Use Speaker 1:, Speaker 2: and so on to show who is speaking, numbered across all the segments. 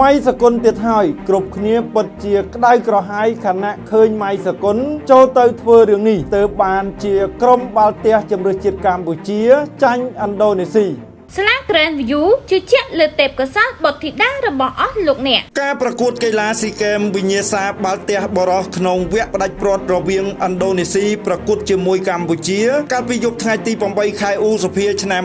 Speaker 1: ម៉ៃសកុនទៀតហើយគ្រប់គ្នាពិតជាក្តៅក្រហាយខណៈឃើញម៉ៃសកុនចូលទៅធ្វើរឿងនេះទើបបានជាក្រុមបាល់ទះជម្រើសជាតិកម្ពុជាចាញ់ឥណ្ឌូនេស៊ី
Speaker 2: ស្លា Grand View ជឿជាក់លើទេពកោសល្យបុត្រធីតារបស់អស់លោកអ្នក
Speaker 1: ការប្រកួតកីឡាស៊ីហ្គេមវិញ្ញាសាបាល់ទះបរោះក្នុងវគ្គផ្ដាច់ព្រាត់រវាងឥណ្ឌូនេស៊ីប្រកួតជាមួយកម្ពុជា កាលពីយប់ថ្ងៃទី8ខែឧសភាឆ្នាំ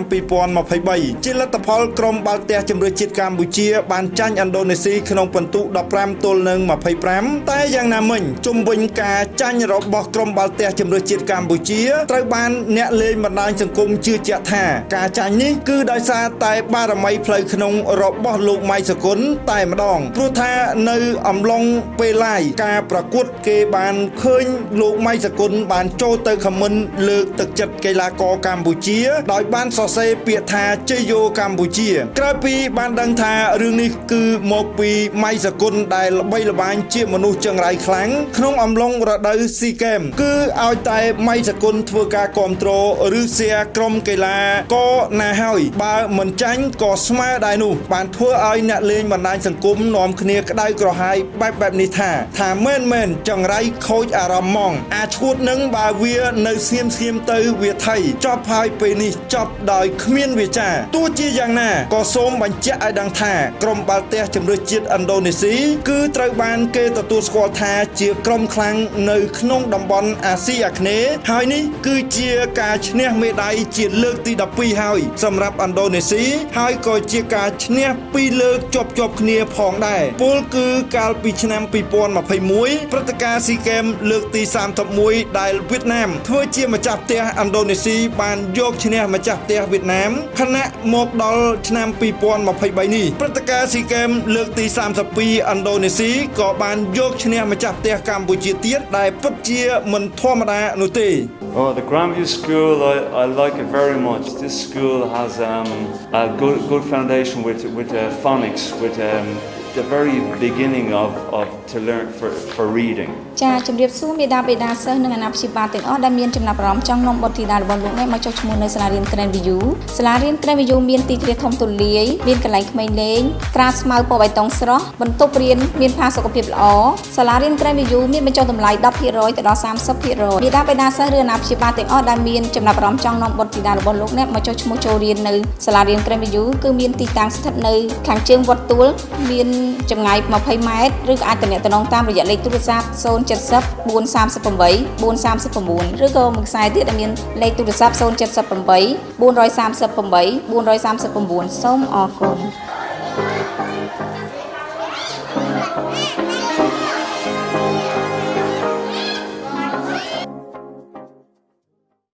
Speaker 1: 2023ជាលទ្ធផលក្រុមបាល់ទះជម្រើសជាតិកម្ពុជា បានចាញ់ឥណ្ឌូនេស៊ីក្នុងពិន្ទុ15ទល់នឹង25តែយ៉ាងណាមិញជុំវិញការចាញ់របស់ក្រុមបាល់ទះជម្រើសជាតិកម្ពុជាត្រូវបានអ្នកលេងបណ្ដាញសង្គមជឿជាក់ថាការចាញ់នេះគឺដោយសារតែបារមីផ្លូវក្នុងរបស់លោកម៉ៃសគុណតែម្ដងព្រោះថានៅអំឡុងពេលឡាយការប្រកួតគេបានឃើញលោកម៉ៃសគុណបានចូលទៅខមមិនលើកទឹកចិត្តកីឡាករកម្ពុជា ដោយបានសរសេរពាក្យថាជ័យយោកម្ពុជាក្រោយពីបានដឹងថារឿងនេះគឺមកពីម៉ៃសគុណដែលល្បីល្បាញជាមនុស្សចង្រៃខ្លាំងក្នុងអំឡុងរដូវស៊ីហ្គេមគឺឲ្យតែម៉ៃសគុណធ្វើការគ្រប់គ្រងឬសៀក្រុមកីឡាក៏ណាហើយបើមិនចាញ់ក៏ស្មើដែរនោះបានធ្វើឲ្យអ្នកលេងបណ្ដាញសង្គមនាំគ្នាក្តៅក្រហាយបែបបែបនេះថា ថាមែនមែនចង្រៃខូចអារម្មណ៍ហ្មងអាឈួតនឹងបើវានៅស្ងៀមស្ងៀមទៅវាថៃចប់ហើយពេលនេះចប់ដោយគ្មានវាចាទោះជាយ៉ាងណាក៏សូមបញ្ជាក់ឲ្យដឹងថាក្រុមបាល់ទះជម្រើសជាតិឥណ្ឌូនេស៊ីគឺត្រូវបានគេទទួលស្គាល់ថាជាក្រុមខ្លាំងនៅក្នុងតំបន់អាស៊ីអាគ្នេយ៍ហើយនេះគឺជាការឈ្នះមេដាយជាលើកទី12ហើយសម្រាប់ឥណ្ឌូនេស៊ីហើយក៏ជាការឈ្នះពីរលើកជាប់ជាប់គ្នាផងដែរពលគឺកាលពីឆ្នាំ2021ព្រឹត្តិការណ៍ស៊ីហ្គេមលើកទី31ដែលវៀតណាមធ្វើជាម្ចាស់ផ្ទះឥណ្ឌូនេស៊ីបានយកឈ្នះម្ចាស់ផ្ទះវៀតណាមខណៈមកដល់ឆ្នាំ2023នេះព្រឹត្តិការណ៍ស៊ីហ្គេមលើកទី32ឥណ្ឌូនេស៊ីក៏បានយកឈ្នះម្ចាស់ផ្ទះកម្ពុជាទៀតដែលពិតជាមិនធម្មតានោះទេ
Speaker 3: Oh, the Grandview School, I, I like it very much. This school has um, a good, good foundation with, with uh, phonics, with um, the very beginning of, of to learn for, for reading.
Speaker 4: ចាជំរាបសួរមេដាបេដាសិស្សនិងអាណាព្យាបាលទាំងអស់ដែលមានចំណាប់អារម្មណ៍ចង់នាំបុត្រធីតារបស់លោកអ្នកមកចុះឈ្មោះនៅសាលារៀន Grand View សាលារៀន Grand View មានទីធ្លាធំទូលាយមានកន្លែងក្មេងលេងក្រាលស្មៅពណ៌បៃតងស្រស់បន្ទប់រៀនមានផាសុកភាពល្អសាលារៀន Grand View មានបញ្ចុះតម្លៃ10%ទៅដល់30%មេដាបេដាសិស្សឬអាណាព្យាបាលទាំងអស់ដែលមានចំណាប់អារម្មណ៍ចង់នាំបុត្រធីតារបស់លោកអ្នកមកចុះឈ្មោះចូលរៀននៅសាលារៀន Grand View គឺមានទីតាំងស្ថិតនៅខាងជើងវត្តទួលមានចម្ងាយ20ម៉ែត្រឬក៏អាចទំនាក់ទំនងតាមរយៈលេខទូរស័ព្ទ070 438 439ឬក៏មួយខ្សែទៀតដែលមានលេខទូរស័ព្ទ078 438 439សូមអរគុណ